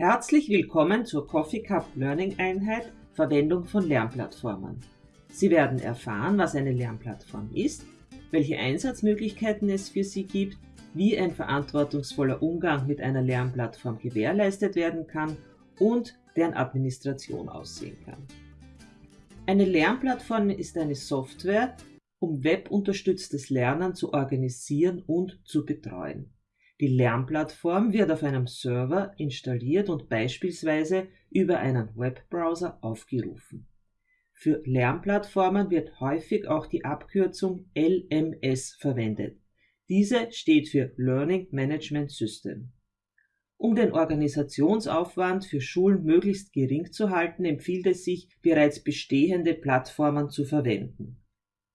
Herzlich willkommen zur Coffee Cup Learning Einheit Verwendung von Lernplattformen. Sie werden erfahren, was eine Lernplattform ist, welche Einsatzmöglichkeiten es für sie gibt, wie ein verantwortungsvoller Umgang mit einer Lernplattform gewährleistet werden kann und deren Administration aussehen kann. Eine Lernplattform ist eine Software, um webunterstütztes Lernen zu organisieren und zu betreuen. Die Lernplattform wird auf einem Server installiert und beispielsweise über einen Webbrowser aufgerufen. Für Lernplattformen wird häufig auch die Abkürzung LMS verwendet. Diese steht für Learning Management System. Um den Organisationsaufwand für Schulen möglichst gering zu halten, empfiehlt es sich, bereits bestehende Plattformen zu verwenden.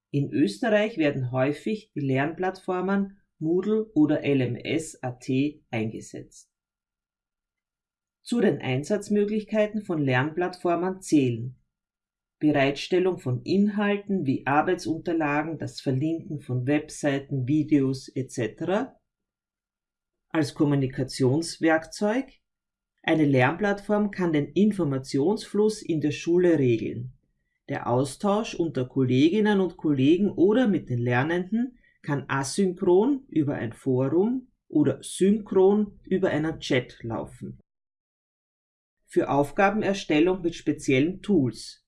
In Österreich werden häufig die Lernplattformen Moodle oder LMS.at eingesetzt. Zu den Einsatzmöglichkeiten von Lernplattformen zählen Bereitstellung von Inhalten wie Arbeitsunterlagen, das Verlinken von Webseiten, Videos etc. Als Kommunikationswerkzeug eine Lernplattform kann den Informationsfluss in der Schule regeln. Der Austausch unter Kolleginnen und Kollegen oder mit den Lernenden kann asynchron über ein Forum oder synchron über einen Chat laufen. Für Aufgabenerstellung mit speziellen Tools.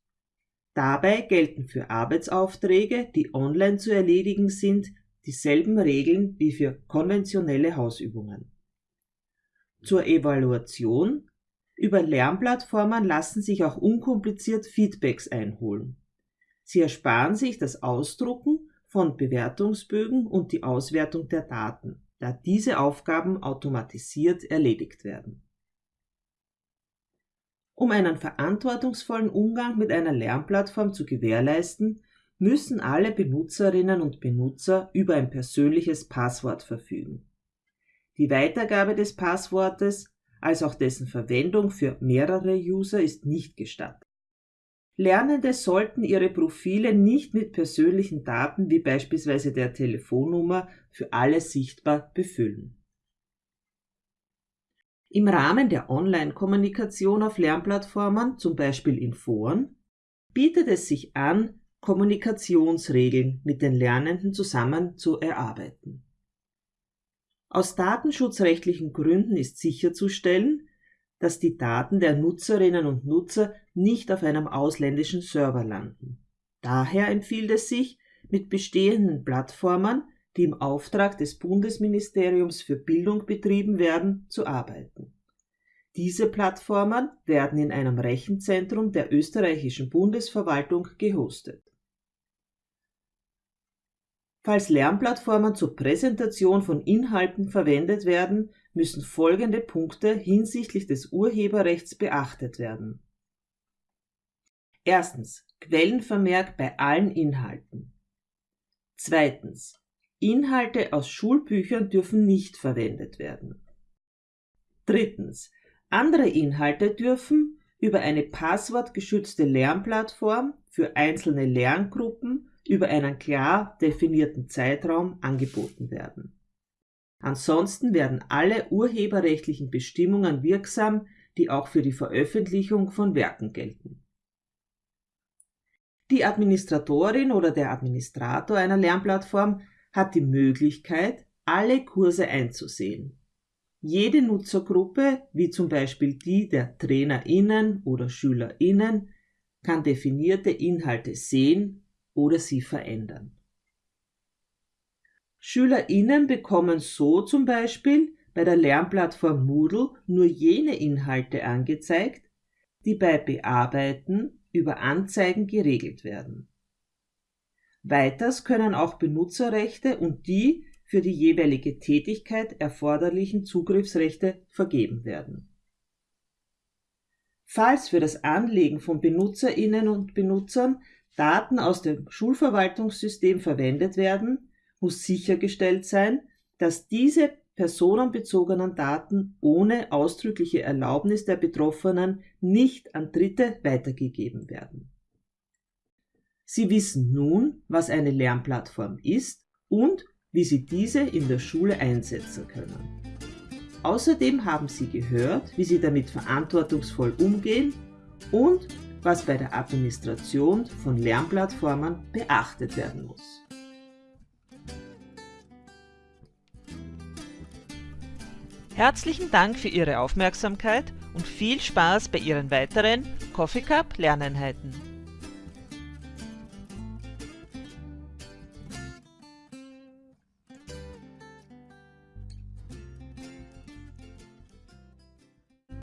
Dabei gelten für Arbeitsaufträge, die online zu erledigen sind, dieselben Regeln wie für konventionelle Hausübungen. Zur Evaluation über Lernplattformen lassen sich auch unkompliziert Feedbacks einholen. Sie ersparen sich das Ausdrucken von Bewertungsbögen und die Auswertung der Daten, da diese Aufgaben automatisiert erledigt werden. Um einen verantwortungsvollen Umgang mit einer Lernplattform zu gewährleisten, müssen alle Benutzerinnen und Benutzer über ein persönliches Passwort verfügen. Die Weitergabe des Passwortes als auch dessen Verwendung für mehrere User ist nicht gestattet. Lernende sollten ihre Profile nicht mit persönlichen Daten wie beispielsweise der Telefonnummer für alle sichtbar befüllen. Im Rahmen der Online-Kommunikation auf Lernplattformen, zum Beispiel in Foren, bietet es sich an, Kommunikationsregeln mit den Lernenden zusammen zu erarbeiten. Aus datenschutzrechtlichen Gründen ist sicherzustellen, dass die Daten der Nutzerinnen und Nutzer nicht auf einem ausländischen Server landen. Daher empfiehlt es sich, mit bestehenden Plattformen, die im Auftrag des Bundesministeriums für Bildung betrieben werden, zu arbeiten. Diese Plattformen werden in einem Rechenzentrum der österreichischen Bundesverwaltung gehostet. Falls Lernplattformen zur Präsentation von Inhalten verwendet werden, müssen folgende Punkte hinsichtlich des Urheberrechts beachtet werden. Erstens Quellenvermerk bei allen Inhalten. Zweitens Inhalte aus Schulbüchern dürfen nicht verwendet werden. Drittens andere Inhalte dürfen über eine passwortgeschützte Lernplattform für einzelne Lerngruppen über einen klar definierten Zeitraum angeboten werden. Ansonsten werden alle urheberrechtlichen Bestimmungen wirksam, die auch für die Veröffentlichung von Werken gelten. Die Administratorin oder der Administrator einer Lernplattform hat die Möglichkeit, alle Kurse einzusehen. Jede Nutzergruppe, wie zum Beispiel die der TrainerInnen oder SchülerInnen, kann definierte Inhalte sehen oder sie verändern. SchülerInnen bekommen so zum Beispiel bei der Lernplattform Moodle nur jene Inhalte angezeigt, die bei Bearbeiten über Anzeigen geregelt werden. Weiters können auch Benutzerrechte und die für die jeweilige Tätigkeit erforderlichen Zugriffsrechte vergeben werden. Falls für das Anlegen von Benutzerinnen und Benutzern Daten aus dem Schulverwaltungssystem verwendet werden, muss sichergestellt sein, dass diese personenbezogenen Daten ohne ausdrückliche Erlaubnis der Betroffenen nicht an Dritte weitergegeben werden. Sie wissen nun, was eine Lernplattform ist und wie Sie diese in der Schule einsetzen können. Außerdem haben Sie gehört, wie Sie damit verantwortungsvoll umgehen und was bei der Administration von Lernplattformen beachtet werden muss. Herzlichen Dank für Ihre Aufmerksamkeit und viel Spaß bei Ihren weiteren Coffee Cup Lerneinheiten.